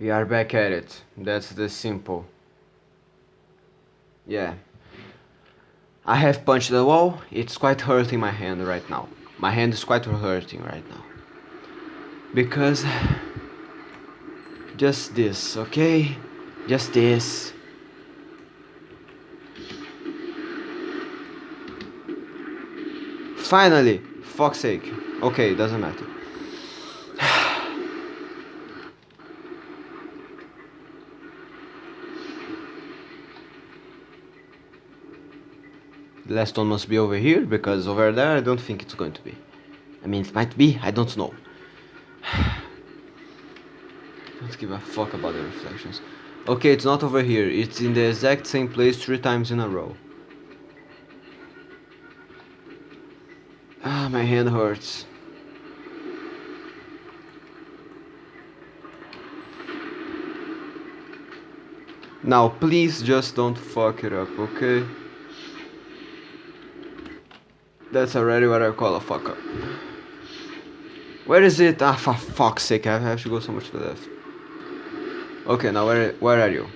We are back at it. That's the simple. Yeah. I have punched the wall. It's quite hurting my hand right now. My hand is quite hurting right now. Because... Just this, okay? Just this. Finally! Fuck's sake. Okay, doesn't matter. The last one must be over here, because over there I don't think it's going to be. I mean, it might be, I don't know. don't give a fuck about the reflections. Okay, it's not over here, it's in the exact same place three times in a row. Ah, my hand hurts. Now, please just don't fuck it up, okay? That's already what I call a fuck up. Where is it? Ah, for fuck's sake, I have to go so much to the left. Okay, now where, where are you?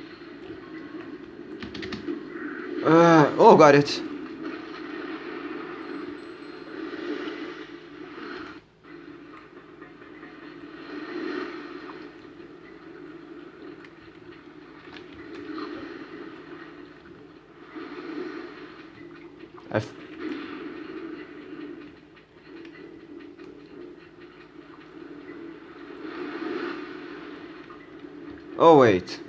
Uh, oh, got it. Oh wait.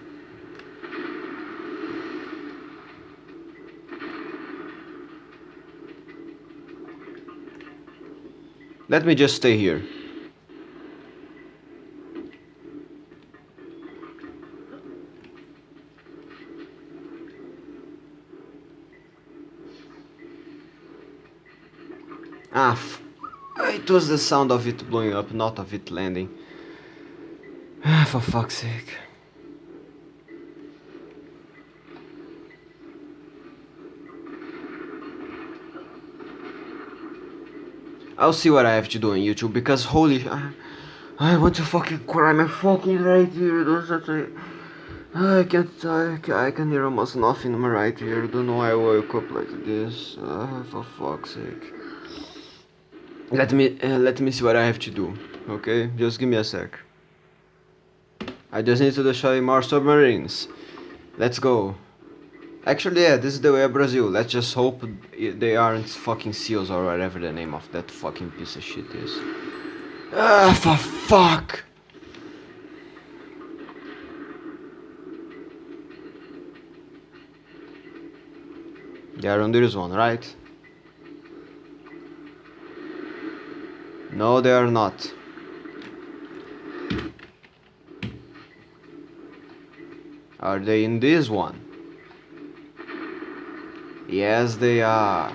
Let me just stay here. Ah, it was the sound of it blowing up, not of it landing. Ah, for fuck's sake. I'll see what I have to do on YouTube because holy I, I want to fucking cry my fucking right here don't a I can't I, I can hear almost nothing in my right here don't know why I woke up like this uh, for fuck's sake. Let me uh, let me see what I have to do okay? Just give me a sec. I just need to destroy more submarines. Let's go Actually, yeah, this is the way of Brazil. Let's just hope they aren't fucking seals or whatever the name of that fucking piece of shit is. Ah, for fuck! They are on this one, right? No, they are not. Are they in this one? Yes, they are.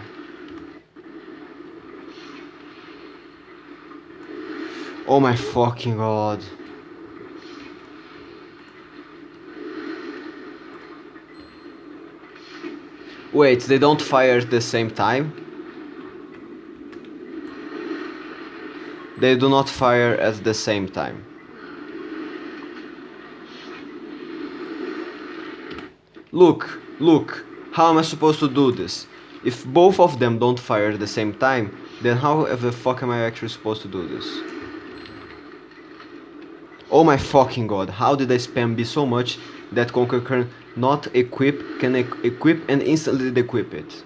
Oh my fucking god. Wait, they don't fire at the same time? They do not fire at the same time. Look, look, how am I supposed to do this? If both of them don't fire at the same time, then how the fuck am I actually supposed to do this? Oh my fucking god, how did I spam B so much that Conker can not equip, can e equip and instantly equip it?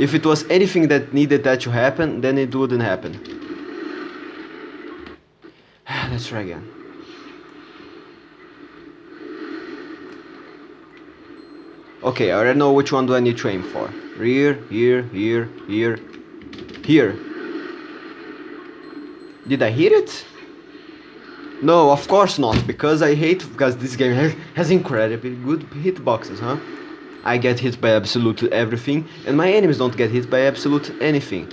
If it was anything that needed that to happen, then it wouldn't happen. Let's try again. Okay, I already know which one do I need to aim for. Here, here, here, here, here. Did I hit it? No, of course not, because I hate, because this game has, has incredibly good hitboxes, huh? I get hit by absolutely everything, and my enemies don't get hit by absolutely anything.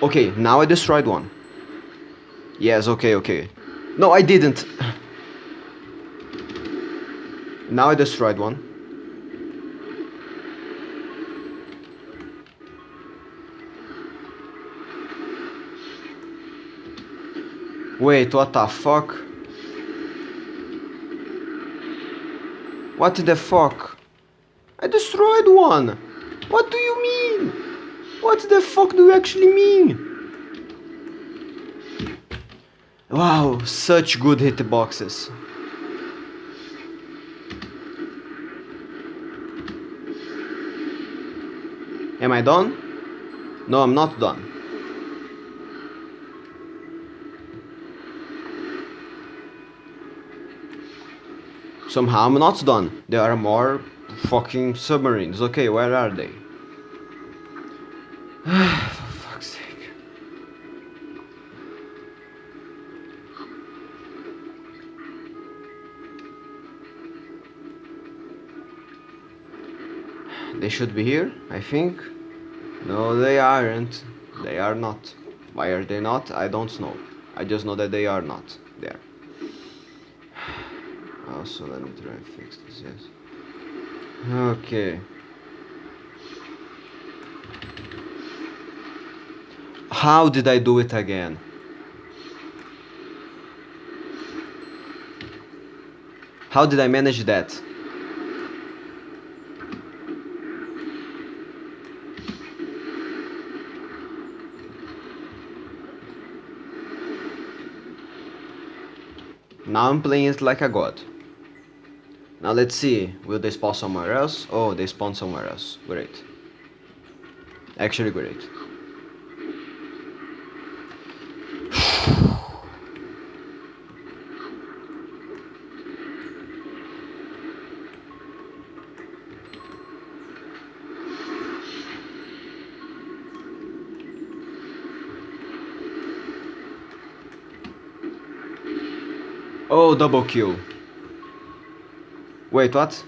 Okay, now I destroyed one. Yes, okay, okay. No, I didn't. Now I destroyed one. Wait, what the fuck? What the fuck? I destroyed one! What do you mean? What the fuck do you actually mean? Wow, such good hitboxes. Am I done? No, I'm not done. Somehow I'm not done. There are more fucking submarines. Okay, where are they? For fuck's sake. They should be here, I think. No, they aren't. They are not. Why are they not? I don't know. I just know that they are not there. Also, let me try and fix this, yes. Okay. How did I do it again? How did I manage that? Now I'm playing it like a god. Now let's see, will they spawn somewhere else? Oh, they spawn somewhere else. Great. Actually great. Oh, double kill. Wait, what?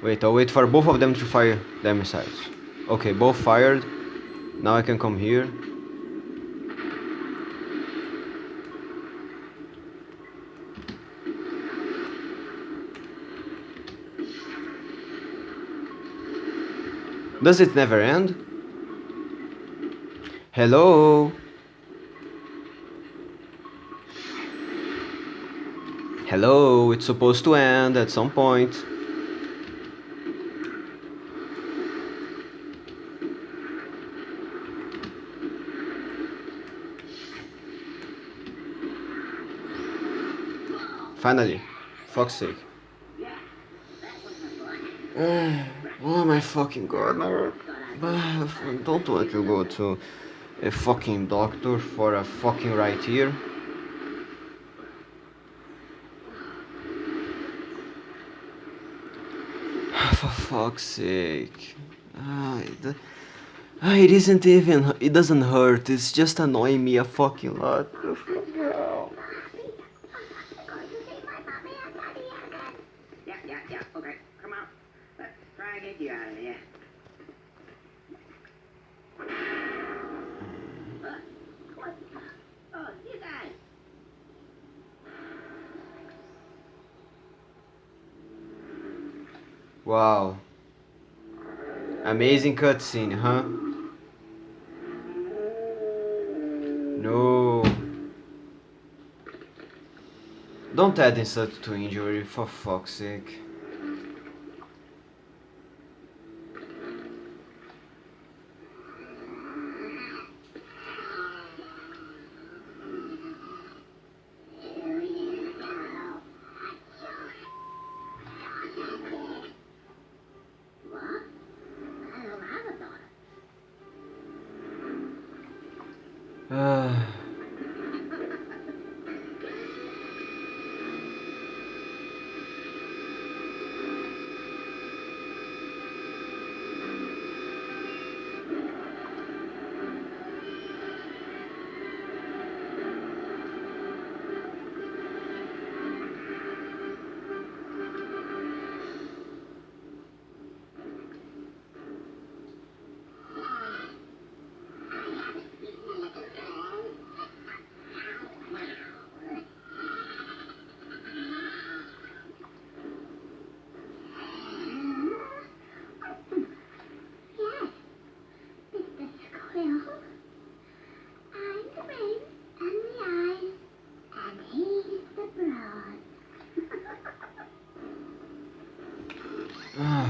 Wait, I'll wait for both of them to fire their missiles. Okay, both fired. Now I can come here. Does it never end? Hello? Hello, it's supposed to end at some point. Finally. Fuck's sake. oh my fucking god, no. Don't want to go to a fucking doctor for a fucking right ear. For fuck's sake. Ah, it, ah, it isn't even, it doesn't hurt, it's just annoying me a fucking lot. Okay, come on. Let's try and get you out of Oh. Wow. Amazing cutscene, huh? No. Don't add insult to injury, for fuck's sake.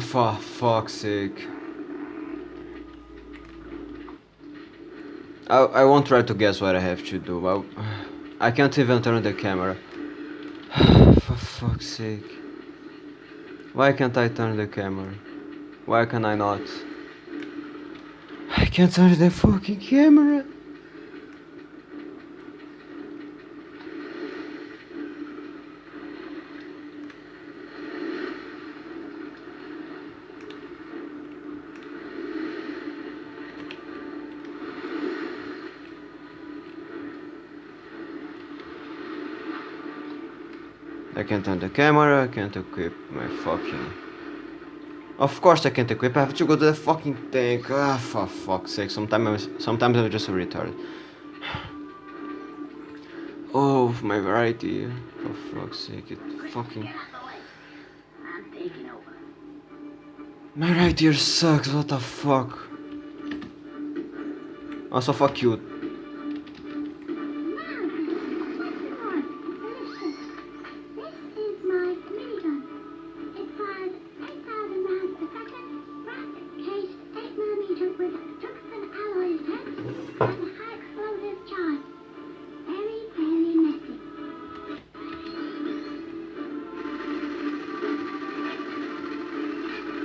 For fuck's sake. I, I won't try to guess what I have to do. I, I can't even turn the camera. For fuck's sake. Why can't I turn the camera? Why can I not? I can't turn the fucking camera. I can't turn the camera, I can't equip my fucking... Of course I can't equip, I have to go to the fucking tank. Ah, for fuck's sake, sometimes, I'm, sometimes I'm just a retard. Oh, my variety. For fuck's sake, it fucking... Get out the way. I'm taking over. My right ear sucks, what the fuck? Also, fuck you.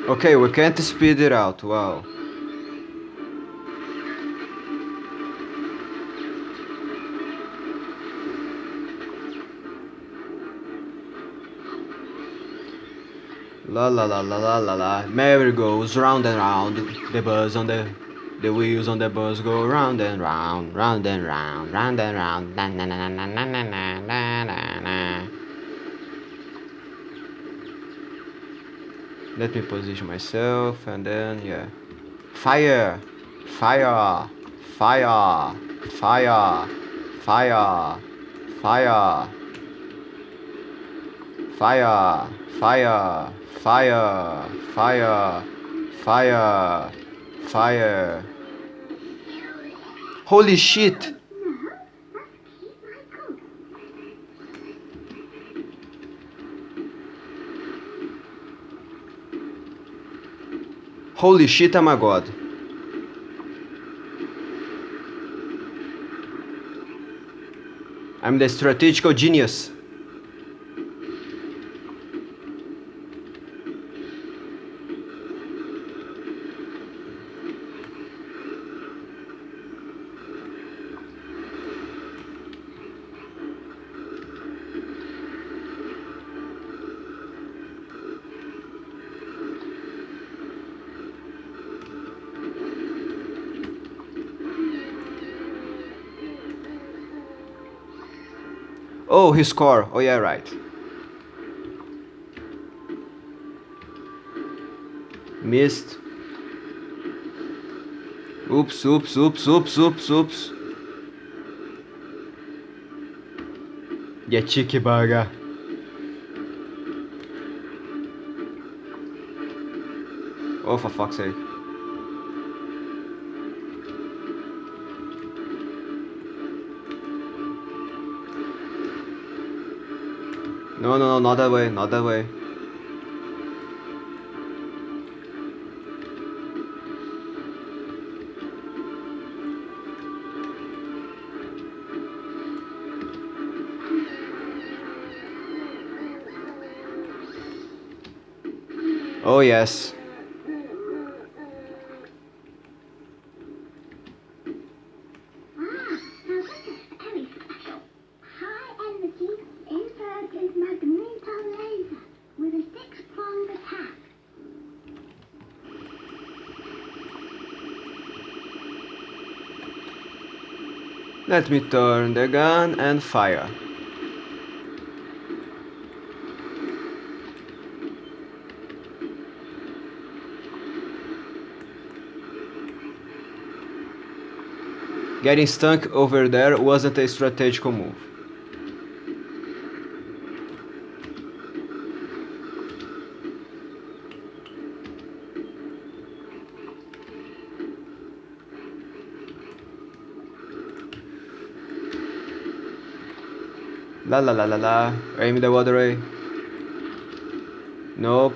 Okay, we can't speed it out, wow. La la la la la la la. Merry goes round and round. The buzz on the the wheels on the bus go round and round, round and round, round and round. Na na na na na na na na na. Let me position myself and then yeah. Fire! Fire! Fire! Fire! Fire! Fire! Fire! Fire! Fire! Fire! Fire! Fire! Holy shit! Holy shit, I'm a god. I'm the strategical genius. Oh, his car. Oh yeah, right. Missed. Oops, oops, oops, oops, oops, oops. Yeah, cheeky burger. Oh, for fuck's sake. No, no, no, not that way, not that way. Oh, yes. Let me turn the gun and fire. Getting stuck over there wasn't a strategical move. La la la la la. Aim the water ray. Nope.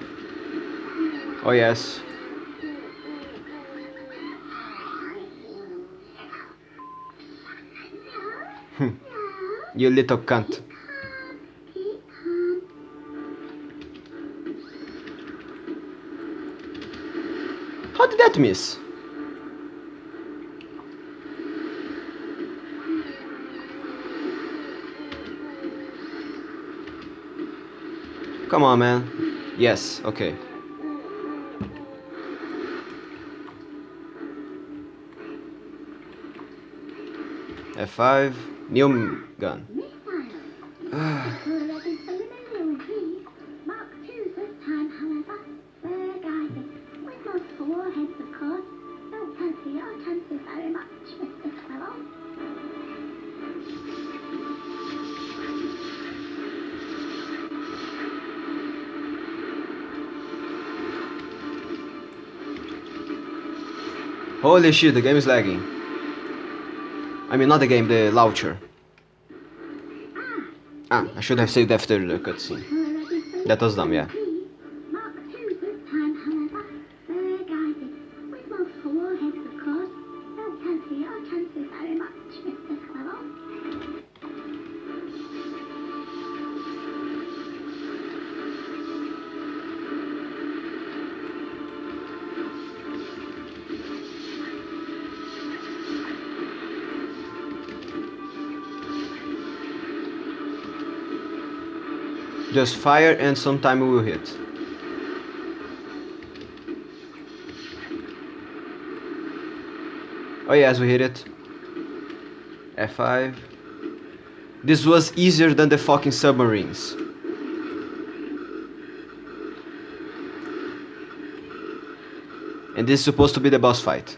Oh yes. You little cunt. How did that miss? Come on, man. Yes, okay. F5, new gun. Holy shit, the game is lagging. I mean, not the game, the launcher. Ah, I should have saved after the cutscene. That was dumb, yeah. Just fire and sometime we will hit. Oh yes, we hit it. F5. This was easier than the fucking submarines. And this is supposed to be the boss fight.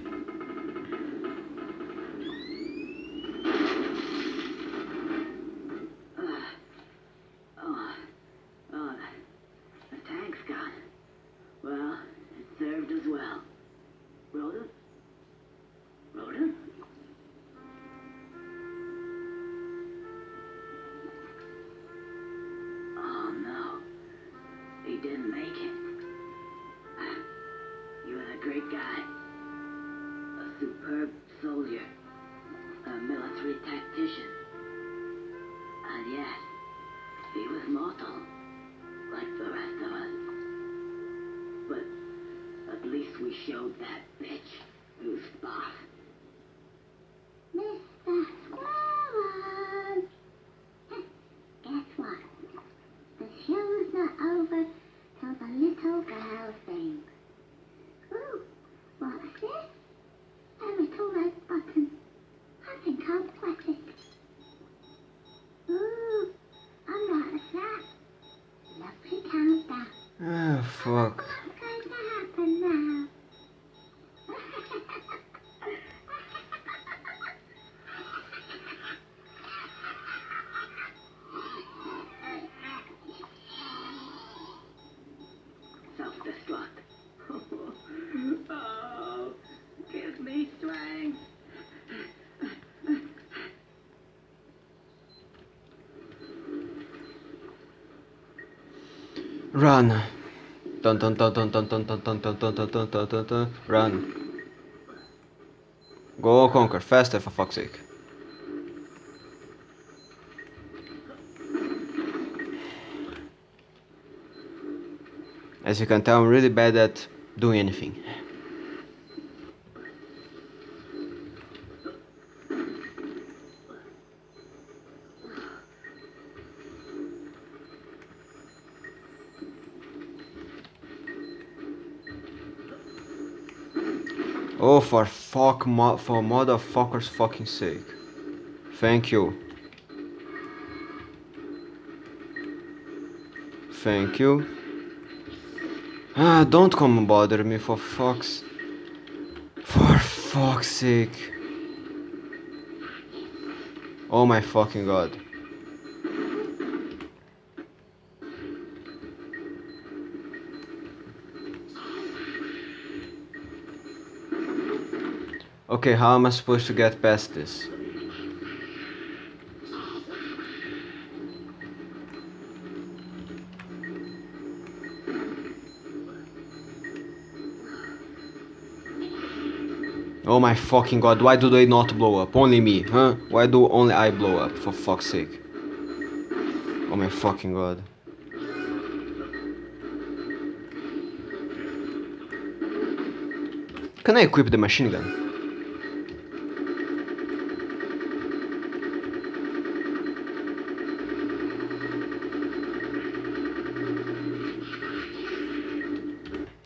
Oh, fuck. Run. Dun dun dun dun dun dun dun dun dun dun dun dun dun dun dun. Run. Go Conker faster for fuck's sake. As you can tell, I'm really bad at doing anything. Oh, for fuck, mo for motherfucker's fucking sake. Thank you. Thank you. Ah, don't come bother me for fuck's... For fuck's sake. Oh my fucking god. Okay, how am I supposed to get past this? Oh my fucking god, why do they not blow up? Only me, huh? Why do only I blow up, for fuck's sake? Oh my fucking god. Can I equip the machine gun?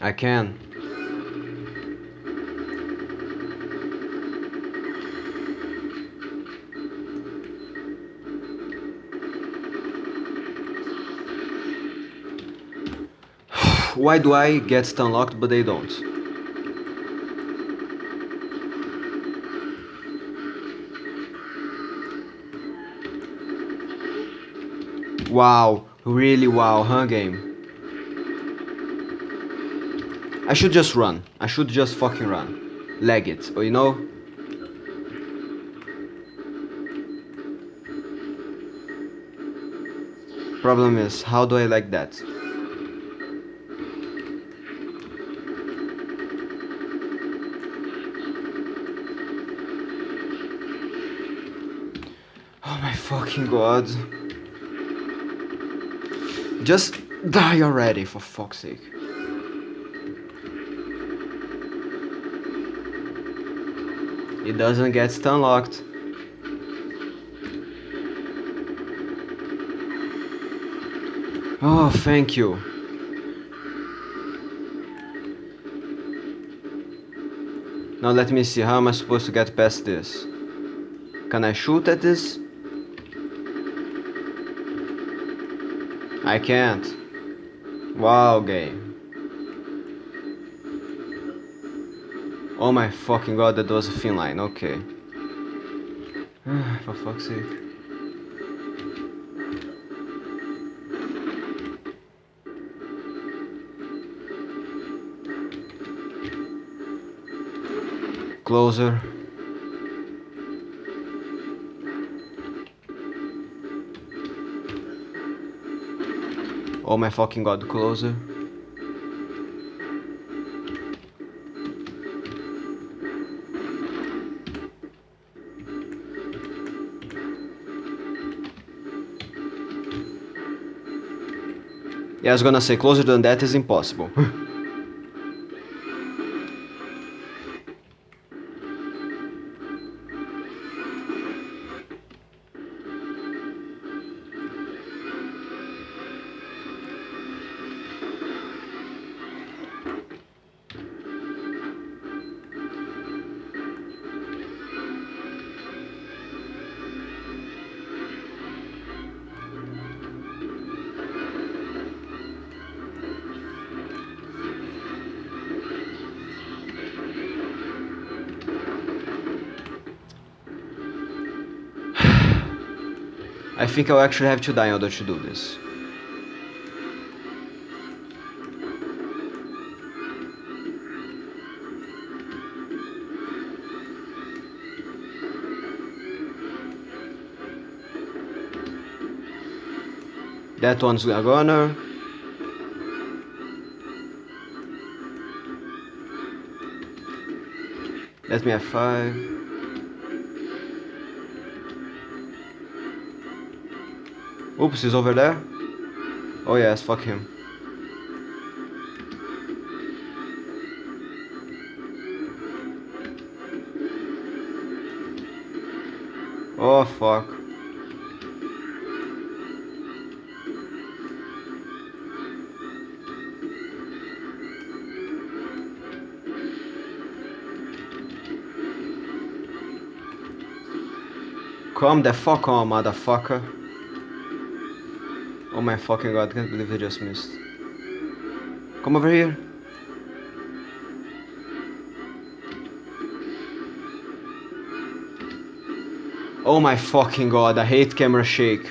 I can. Why do I get unlocked but they don't? Wow, really wow, huh game? I should just run. I should just fucking run. Leg it, or you know? Problem is, how do I like that? Oh my fucking god. Just die already, for fuck's sake. It doesn't get stun locked. Oh, thank you. Now let me see, how am I supposed to get past this? Can I shoot at this? I can't. Wow, game. Oh my fucking god, that was a thin line, okay. For fuck's sake. Closer. Oh my fucking god, closer. Yeah, I was gonna say closer than that is impossible. I think I'll actually have to die in order to do this. That one's a goner. Let me have five. Oops, he's over there. Oh yes, fuck him. Oh fuck. Come the fuck on, motherfucker. My fucking god, I can't believe I just missed. Come over here. Oh my fucking god, I hate camera shake.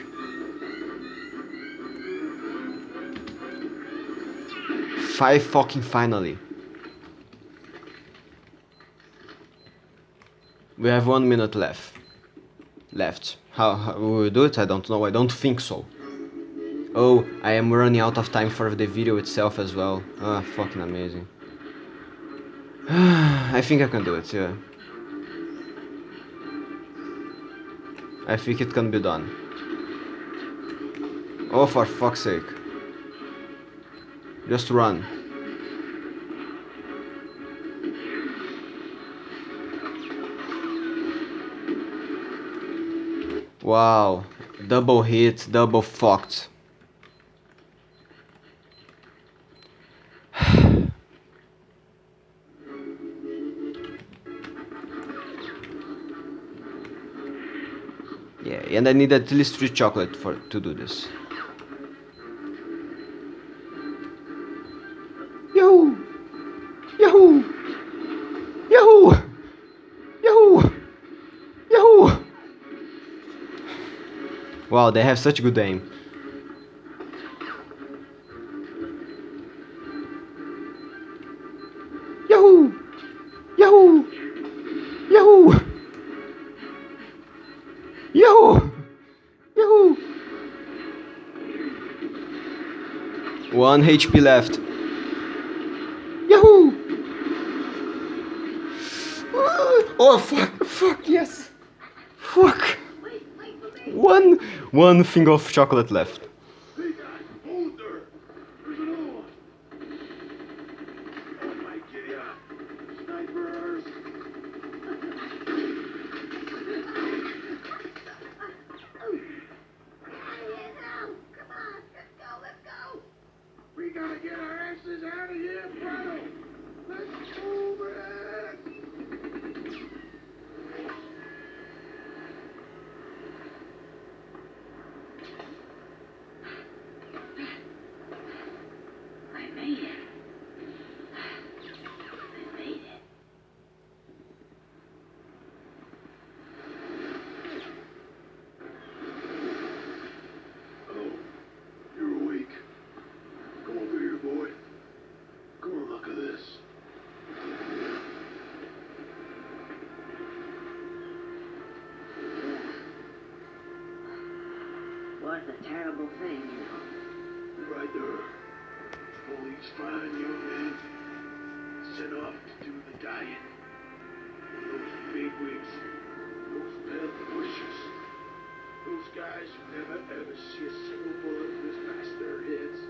Five fucking finally. We have one minute left. Left. How, how we do it? I don't know. I don't think so. Oh, I am running out of time for the video itself as well. Ah, fucking amazing. I think I can do it, yeah. I think it can be done. Oh, for fuck's sake. Just run. Wow. Double hit, double fucked. And I need at least three chocolate for to do this. Yahoo! Yahoo! Yahoo! Yahoo! Yahoo! Wow, they have such good aim. One HP left. Yahoo! Oh fuck! Fuck yes! Fuck! One, one thing of chocolate left. Hey guys, hold there. There's an old. Oh my giddy up. Snipers. Come on, let's go, let's go. We gotta get our asses out of here, Prado. Let's move it. I made it. I made it. Oh, you're awake. Come over here, boy. Come on, look at this. Was a terrible thing, you know. Right there. Police fine young men sent off to do the dying. Those bigwigs, those pelt pushers, those guys who never ever see a single bullet whiz past their heads.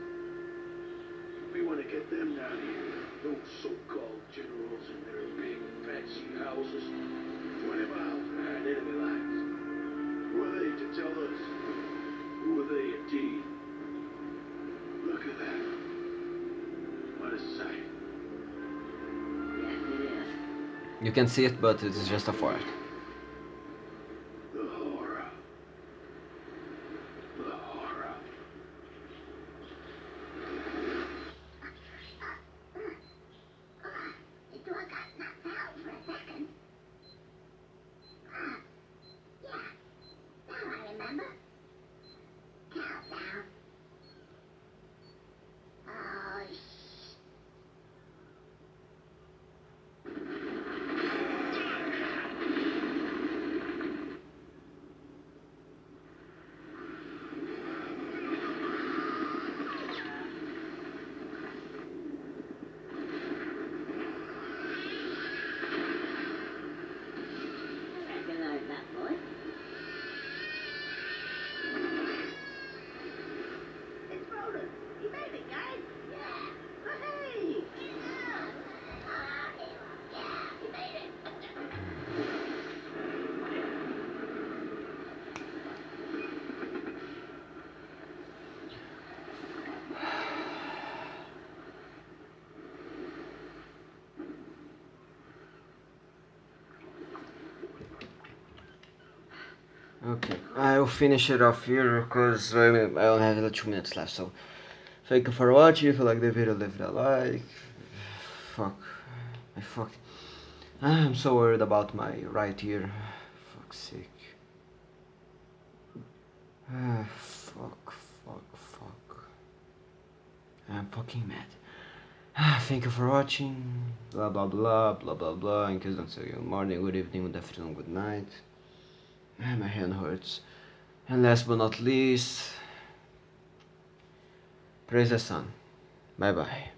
We want to get them down here. Those so-called generals in their big fancy houses, 20 miles behind enemy lines. Who are they to tell us? What a. Yes, it is. You can see it, but it is just a fort. The horror. The horror. The door got knocked out for a second. Ah, yeah. Now I remember. Countdown. Oh, shh. Okay, I'll finish it off here because I I only have two minutes left. So, thank you for watching. If you like the video, leave it a like. Fuck, I fuck. I'm so worried about my right ear. Fuck's sake. Ah, fuck, fuck, fuck. I'm fucking mad. Ah, Thank you for watching. Blah blah blah blah blah blah. In case don't say good morning, good evening, good afternoon, good night. My hand hurts. And last but not least, praise the sun. Bye bye.